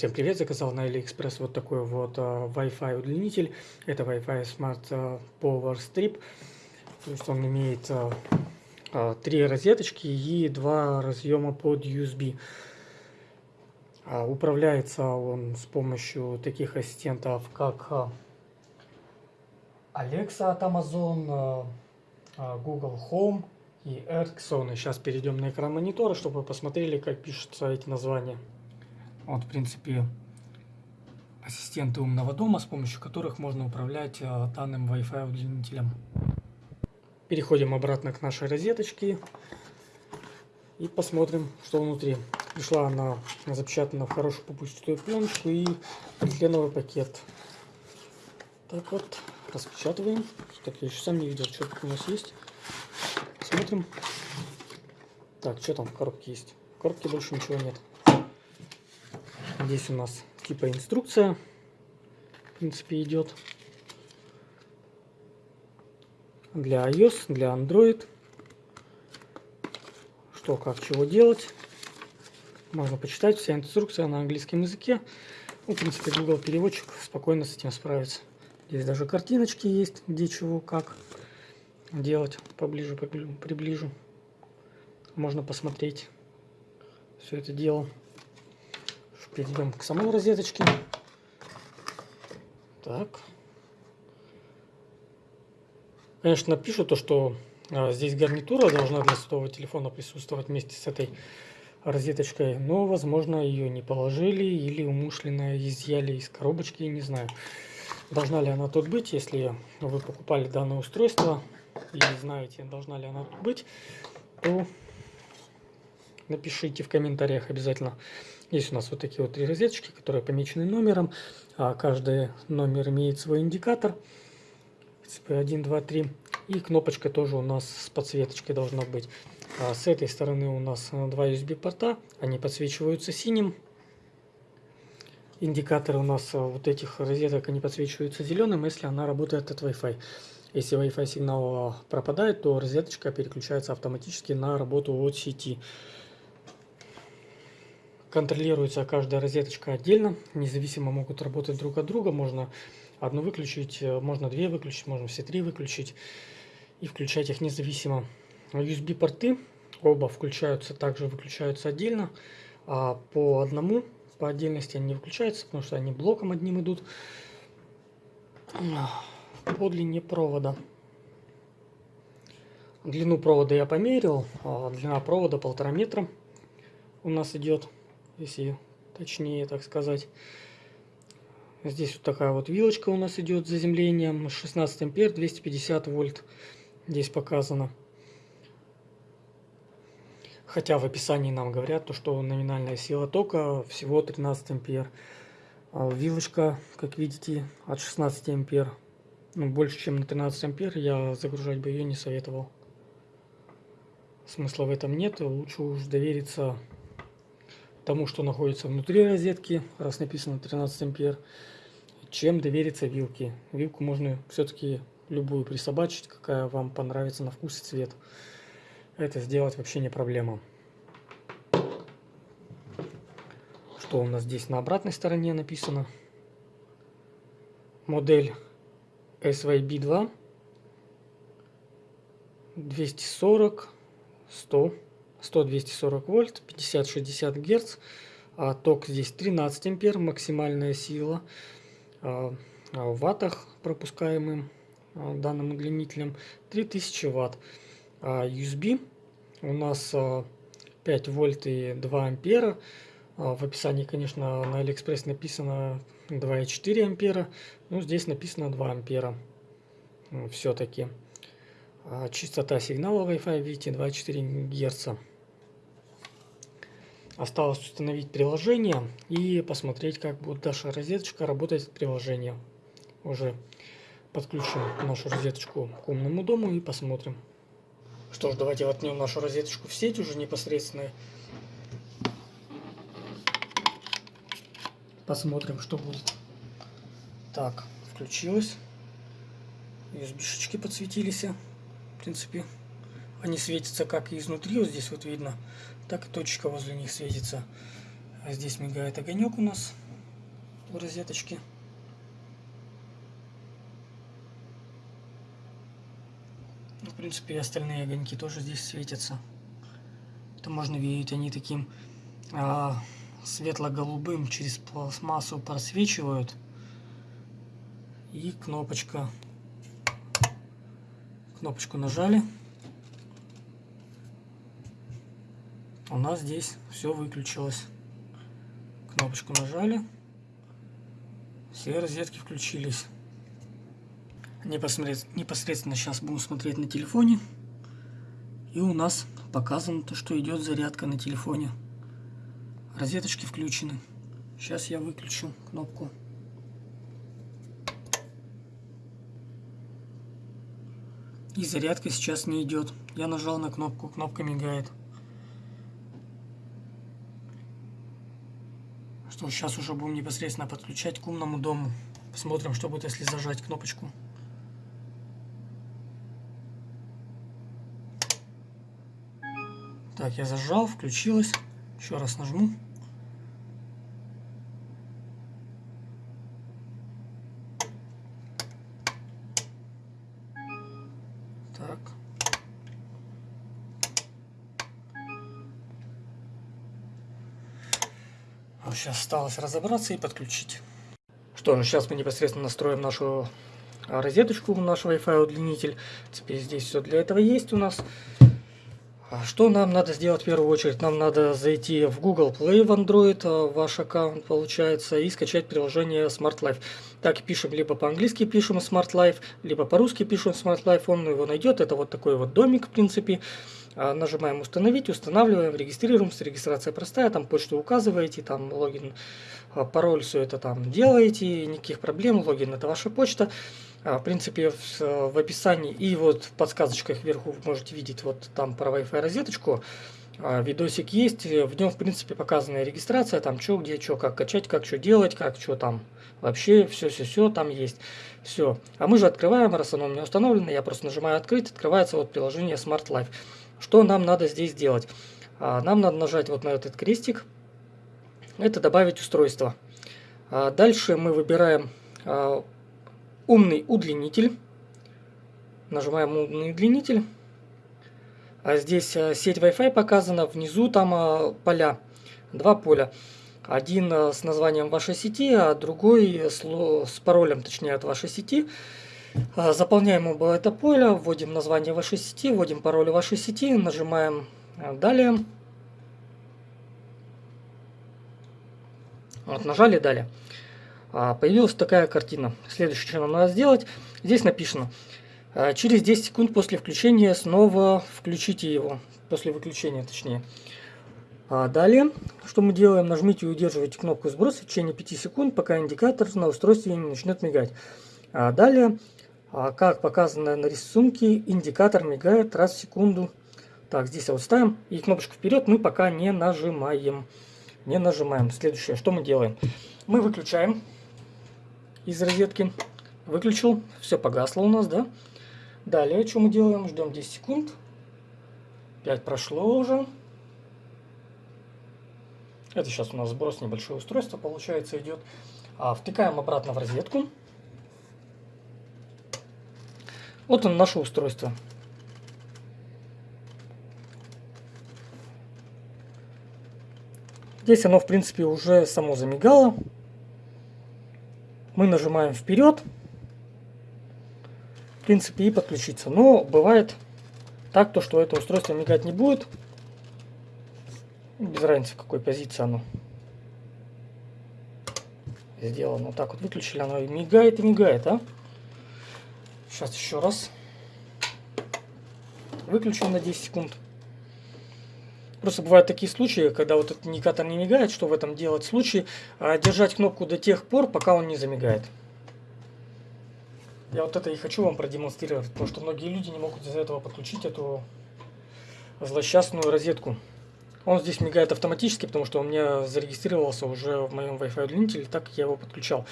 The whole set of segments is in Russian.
Всем привет! Заказал на AliExpress вот такой вот uh, Wi-Fi удлинитель. Это Wi-Fi Smart uh, Power Strip. То есть он имеет uh, три розеточки и два разъема под USB. Uh, управляется он с помощью таких ассистентов, как Alexa от Amazon, Google Home и Ericsson. И сейчас перейдем на экран монитора, чтобы посмотрели, как пишутся эти названия. Вот, в принципе, ассистенты умного дома, с помощью которых можно управлять э, данным Wi-Fi удлинителем. Переходим обратно к нашей розеточке и посмотрим, что внутри. Пришла она запечатана в хорошую попустую пленочку и полиэтиленовый пакет. Так вот, распечатываем. Так, я еще сам не видел, что тут у нас есть. Смотрим. Так, что там в коробке есть? В коробке больше ничего нет. Здесь у нас типа инструкция, в принципе, идет для iOS, для Android. Что, как, чего делать. Можно почитать, вся инструкция на английском языке. Ну, в принципе, Google переводчик спокойно с этим справится. Здесь даже картиночки есть, где чего, как делать. Поближе приближу. Можно посмотреть все это дело перейдем к самой розеточке. Так. Конечно, пишут то, что а, здесь гарнитура должна для сотового телефона присутствовать вместе с этой розеточкой, но, возможно, ее не положили или умышленно изъяли из коробочки, не знаю. Должна ли она тут быть, если вы покупали данное устройство и знаете, должна ли она тут быть, то напишите в комментариях обязательно. Есть у нас вот такие вот три розеточки, которые помечены номером. А каждый номер имеет свой индикатор. SP1, 2, 3. И кнопочка тоже у нас с подсветочкой должна быть. А с этой стороны у нас два USB порта. Они подсвечиваются синим. Индикаторы у нас вот этих розеток они подсвечиваются зеленым, если она работает от Wi-Fi. Если Wi-Fi сигнал пропадает, то розеточка переключается автоматически на работу от сети. Контролируется каждая розеточка отдельно, независимо могут работать друг от друга. Можно одну выключить, э, можно две выключить, можно все три выключить и включать их независимо. USB порты оба включаются, также выключаются отдельно, а по одному, по отдельности они не выключаются, потому что они блоком одним идут по длине провода. Длину провода я померил, а длина провода полтора метра у нас идет если точнее так сказать. Здесь вот такая вот вилочка у нас идет с заземлением, 16 ампер, 250 вольт здесь показано. Хотя в описании нам говорят, то, что номинальная сила тока всего 13 ампер. А вилочка, как видите, от 16 ампер. Ну, больше, чем на 13 ампер я загружать бы ее не советовал. Смысла в этом нет, лучше уж довериться тому, что находится внутри розетки, раз написано 13 ампер, чем довериться вилке. Вилку можно все-таки любую присобачить, какая вам понравится на вкус и цвет. Это сделать вообще не проблема. Что у нас здесь на обратной стороне написано? Модель SYB2 240 100 100-240 вольт, 50-60 герц. А ток здесь 13 ампер, максимальная сила. А, а в ваттах пропускаемым данным удлинителем 3000 ватт. USB у нас 5 вольт и 2 ампера. В описании, конечно, на Алиэкспресс написано 2,4 ампера. Но здесь написано 2 ампера. Все-таки. Частота сигнала Wi-Fi, видите, 2,4 Гц. Осталось установить приложение и посмотреть, как будет наша розеточка работать с приложением. Уже подключим нашу розеточку к умному дому и посмотрим. Что ж, давайте воткнем нашу розеточку в сеть уже непосредственно. Посмотрим, что будет. Так, включилось. USB-шечки подсветились. В принципе, они светятся как и изнутри, вот здесь вот видно, так точка возле них светится. А здесь мигает огонек у нас. в розеточке. Ну, в принципе, и остальные огоньки тоже здесь светятся. Это можно видеть, они таким а, светло-голубым через пластмассу просвечивают. И кнопочка. Кнопочку нажали. У нас здесь все выключилось. Кнопочку нажали. Все розетки включились. Непосредственно сейчас будем смотреть на телефоне. И у нас показано то, что идет зарядка на телефоне. Розеточки включены. Сейчас я выключу кнопку. И зарядка сейчас не идет. Я нажал на кнопку, кнопка мигает. Что сейчас уже будем непосредственно подключать к умному дому. Посмотрим, что будет, если зажать кнопочку. Так, я зажал, включилось. Еще раз нажму. Так. Вот сейчас осталось разобраться и подключить. Что, ну сейчас мы непосредственно настроим нашу розеточку, наш Wi-Fi удлинитель. Теперь здесь все для этого есть у нас. А что нам надо сделать в первую очередь? Нам надо зайти в Google Play в Android, а, ваш аккаунт получается, и скачать приложение Smart Life. Так пишем, либо по-английски пишем Smart Life, либо по-русски пишем Smart Life, он его найдет. Это вот такой вот домик, в принципе. А, нажимаем установить, устанавливаем, регистрируемся, регистрация простая, там почту указываете, там логин, пароль, все это там делаете, никаких проблем, логин это ваша почта. А, в принципе, в, описании и вот в подсказочках вверху вы можете видеть вот там про Wi-Fi розеточку. А, видосик есть, в нем, в принципе, показана регистрация, там что, где, что, как качать, как что делать, как что там. Вообще, все-все-все там есть. Все. А мы же открываем, раз оно у меня установлено, я просто нажимаю открыть, открывается вот приложение Smart Life. Что нам надо здесь делать? А, нам надо нажать вот на этот крестик, это добавить устройство. Дальше мы выбираем умный удлинитель. Нажимаем умный удлинитель. А здесь сеть Wi-Fi показана, внизу там поля, два поля. Один с названием вашей сети, а другой с паролем, точнее, от вашей сети. Заполняем оба это поле, вводим название вашей сети, вводим пароль вашей сети, нажимаем «Далее». Вот, нажали «Далее». А, появилась такая картина. Следующее, что нам надо сделать, здесь написано, а, через 10 секунд после включения снова включите его, после выключения точнее. А далее, что мы делаем, нажмите и удерживайте кнопку сброса в течение 5 секунд, пока индикатор на устройстве не начнет мигать. А далее, как показано на рисунке, индикатор мигает раз в секунду. Так, здесь вот ставим и кнопочку вперед мы пока не нажимаем. Не нажимаем. Следующее, что мы делаем? Мы выключаем из розетки. Выключил, все погасло у нас, да? Далее, что мы делаем? Ждем 10 секунд. 5 прошло уже. Это сейчас у нас сброс небольшое устройство, получается, идет. А, втыкаем обратно в розетку. Вот он, наше устройство. Здесь оно, в принципе, уже само замигало мы нажимаем вперед, в принципе, и подключиться. Но бывает так, то, что это устройство мигать не будет. Без разницы, в какой позиции оно сделано. Вот так вот выключили, оно и мигает, и мигает, а? Сейчас еще раз. Выключим на 10 секунд. Просто бывают такие случаи, когда вот этот индикатор не мигает, что в этом делать? Случай а, держать кнопку до тех пор, пока он не замигает. Я вот это и хочу вам продемонстрировать, потому что многие люди не могут из-за этого подключить эту злосчастную розетку. Он здесь мигает автоматически, потому что у меня зарегистрировался уже в моем Wi-Fi удлинителе, так я его подключал.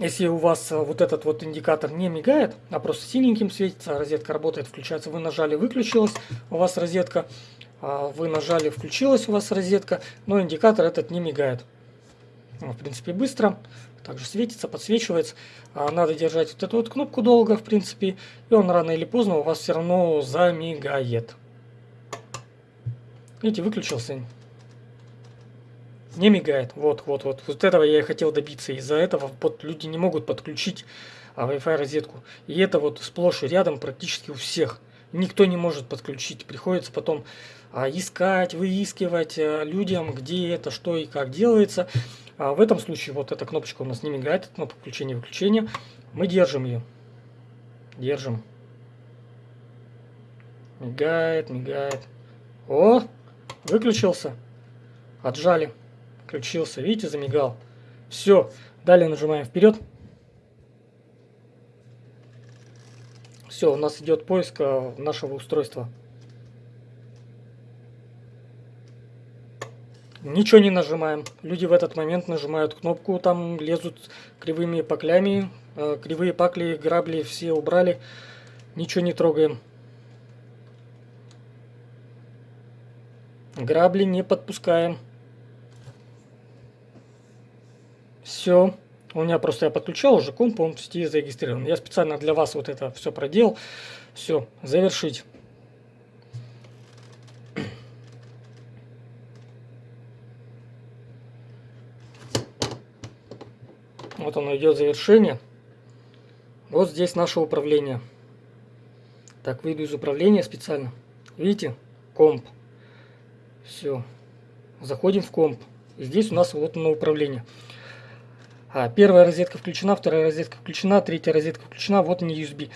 Если у вас э, вот этот вот индикатор не мигает, а просто синеньким светится, розетка работает, включается, вы нажали, выключилась у вас розетка, а вы нажали, включилась у вас розетка, но индикатор этот не мигает. в принципе, быстро. Также светится, подсвечивается. А надо держать вот эту вот кнопку долго, в принципе. И он рано или поздно у вас все равно замигает. Видите, выключился. Не мигает. Вот, вот, вот. Вот этого я и хотел добиться. Из-за этого вот люди не могут подключить а, Wi-Fi розетку. И это вот сплошь и рядом практически у всех. Никто не может подключить. Приходится потом а, искать, выискивать а, людям, где это, что и как делается. А в этом случае вот эта кнопочка у нас не мигает, это кнопка включения-выключения. Мы держим ее. Держим. Мигает, мигает. О, выключился. Отжали. Включился. Видите, замигал. Все. Далее нажимаем вперед. Все, у нас идет поиск э, нашего устройства. Ничего не нажимаем. Люди в этот момент нажимают кнопку, там лезут кривыми паклями. Э, кривые пакли, грабли все убрали. Ничего не трогаем. Грабли не подпускаем. Все. У меня просто я подключал уже комп, он в сети зарегистрирован. Я специально для вас вот это все проделал. Все, завершить. Вот оно идет завершение. Вот здесь наше управление. Так, выйду из управления специально. Видите? Комп. Все. Заходим в комп. И здесь у нас вот оно управление. А, первая розетка включена, вторая розетка включена, третья розетка включена, вот они USB.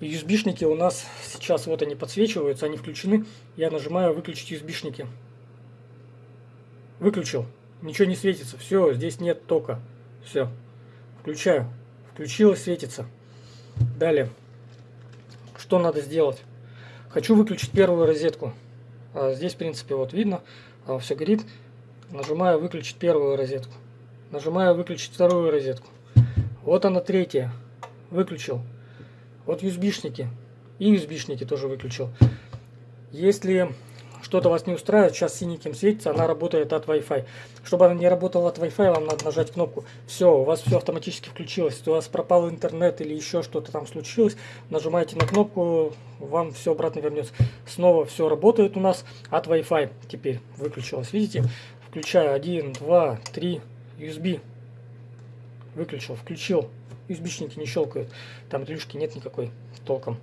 USB-шники у нас сейчас вот они подсвечиваются, они включены. Я нажимаю выключить USB-шники. Выключил. Ничего не светится. Все, здесь нет тока. Все. Включаю. Включилось, светится. Далее. Что надо сделать? Хочу выключить первую розетку. А здесь, в принципе, вот видно, а, все горит. Нажимаю выключить первую розетку. Нажимаю выключить вторую розетку. Вот она третья. Выключил. Вот USB-шники. И USB-шники тоже выключил. Если что-то вас не устраивает, сейчас синеньким светится, она работает от Wi-Fi. Чтобы она не работала от Wi-Fi, вам надо нажать кнопку. Все, у вас все автоматически включилось. Если у вас пропал интернет или еще что-то там случилось, нажимаете на кнопку, вам все обратно вернется. Снова все работает у нас от Wi-Fi. Теперь выключилось, видите? Включаю 1, 2, 3, USB. Выключил, включил. USB-шники не щелкают. Там дрюшки нет никакой толком.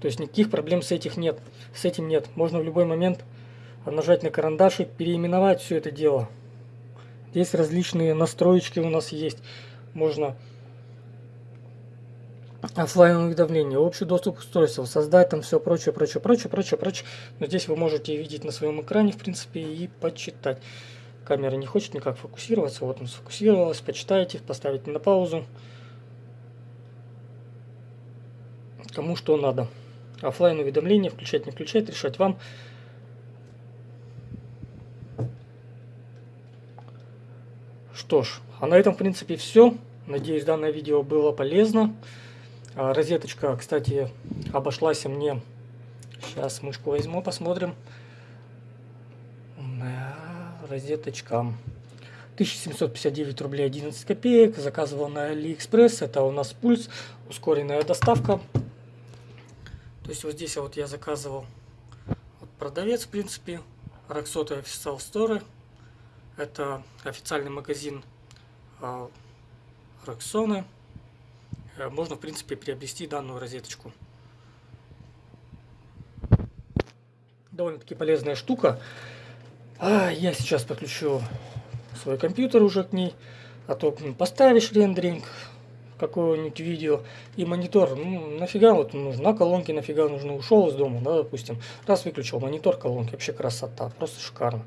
То есть никаких проблем с этих нет. С этим нет. Можно в любой момент нажать на карандашик, переименовать все это дело. Здесь различные настроечки у нас есть. Можно офлайн уведомления, общий доступ к устройству, создать там все прочее, прочее, прочее, прочее, прочее. Но здесь вы можете видеть на своем экране, в принципе, и почитать камера не хочет никак фокусироваться. Вот он сфокусировалась. Почитайте, поставите на паузу. Кому что надо. Оффлайн уведомления, включать, не включать, решать вам. Что ж, а на этом в принципе все. Надеюсь, данное видео было полезно. А, розеточка, кстати, обошлась мне. Сейчас мышку возьму, посмотрим розеточка. 1759 рублей 11 копеек. Заказывал на AliExpress. Это у нас пульс. Ускоренная доставка. То есть вот здесь вот я заказывал продавец, в принципе. Роксота Official Store. Это официальный магазин а, Роксоны. Э, можно, в принципе, приобрести данную розеточку. Довольно-таки полезная штука. А, я сейчас подключу свой компьютер уже к ней. А то поставишь рендеринг какое-нибудь видео и монитор, ну нафига вот нужна колонки, нафига нужно, ушел из дома, да, допустим, раз выключил монитор колонки, вообще красота, просто шикарно.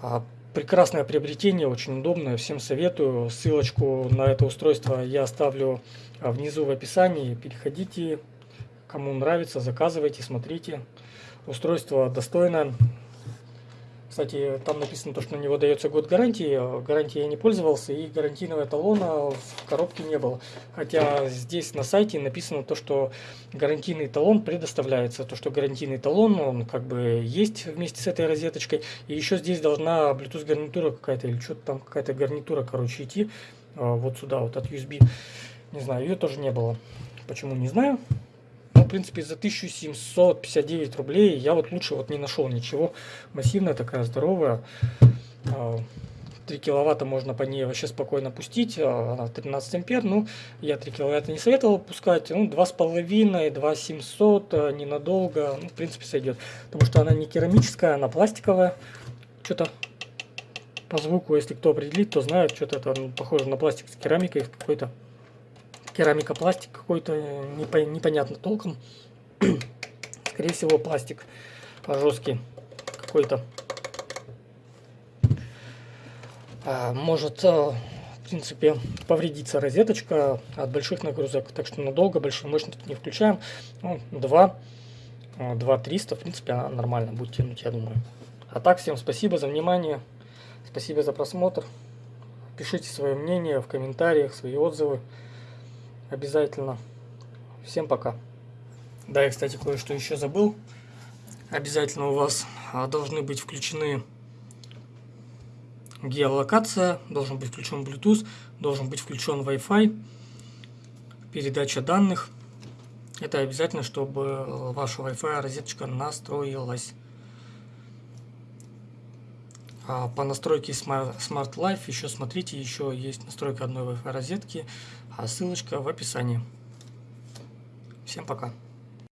А, прекрасное приобретение, очень удобное, всем советую, ссылочку на это устройство я оставлю а, внизу в описании, переходите, кому нравится, заказывайте, смотрите, устройство достойное, Кстати, там написано то, что на него дается год гарантии. Гарантии я не пользовался, и гарантийного талона в коробке не было. Хотя здесь на сайте написано то, что гарантийный талон предоставляется. То, что гарантийный талон, он как бы есть вместе с этой розеточкой. И еще здесь должна Bluetooth гарнитура какая-то, или что-то там какая-то гарнитура, короче, идти. А, вот сюда, вот от USB. Не знаю, ее тоже не было. Почему, не знаю. Принципе, за 1759 рублей я вот лучше вот не нашел ничего. Массивная такая, здоровая. 3 а, киловатта можно по ней вообще спокойно пустить, а, она 13 ампер, ну, я 3 киловатта не советовал пускать, ну, 2,5, 2,700, а, ненадолго, ну, в принципе, сойдет, потому что она не керамическая, она пластиковая, что-то по звуку, если кто определит, то знает, что-то это ну, похоже на пластик с керамикой какой-то керамика пластик какой-то непонятно толком. Скорее всего пластик жесткий какой-то. А, может а, в принципе повредиться розеточка от больших нагрузок так что надолго большую мощность не включаем. Ну, 2 2 300 в принципе она нормально будет тянуть я думаю. А так всем спасибо за внимание спасибо за просмотр. Пишите свое мнение в комментариях свои отзывы обязательно. Всем пока. Да, я, кстати, кое-что еще забыл. Обязательно у вас а, должны быть включены геолокация, должен быть включен Bluetooth, должен быть включен Wi-Fi, передача данных. Это обязательно, чтобы ваша Wi-Fi розеточка настроилась. А по настройке Smart Life еще смотрите, еще есть настройка одной Wi-Fi розетки, а ссылочка в описании. Всем пока.